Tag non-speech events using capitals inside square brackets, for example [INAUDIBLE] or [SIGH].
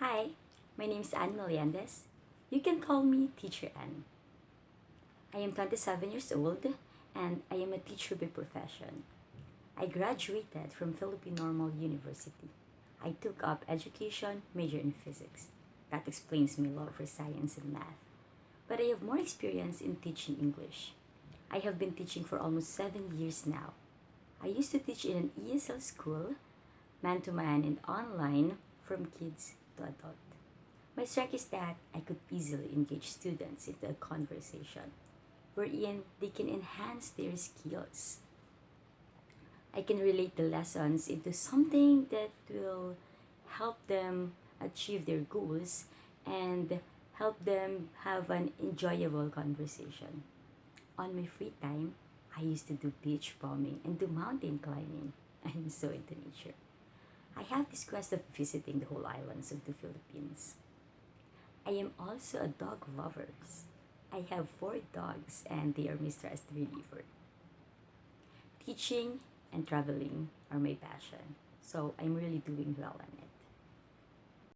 Hi, my name is Anne Melendez. You can call me Teacher Anne. I am 27 years old and I am a teacher by profession. I graduated from Philippine Normal University. I took up education, major in physics. That explains my love for science and math. But I have more experience in teaching English. I have been teaching for almost seven years now. I used to teach in an ESL school, man to man and online, from kids to adult. My strength is that I could easily engage students into a conversation wherein they can enhance their skills. I can relate the lessons into something that will help them achieve their goals and help them have an enjoyable conversation. On my free time, I used to do beach bombing and do mountain climbing. [LAUGHS] I'm so into nature. I have this quest of visiting the whole islands of the Philippines. I am also a dog lover. I have four dogs and they are as the reliever. Teaching and traveling are my passion, so I'm really doing well on it.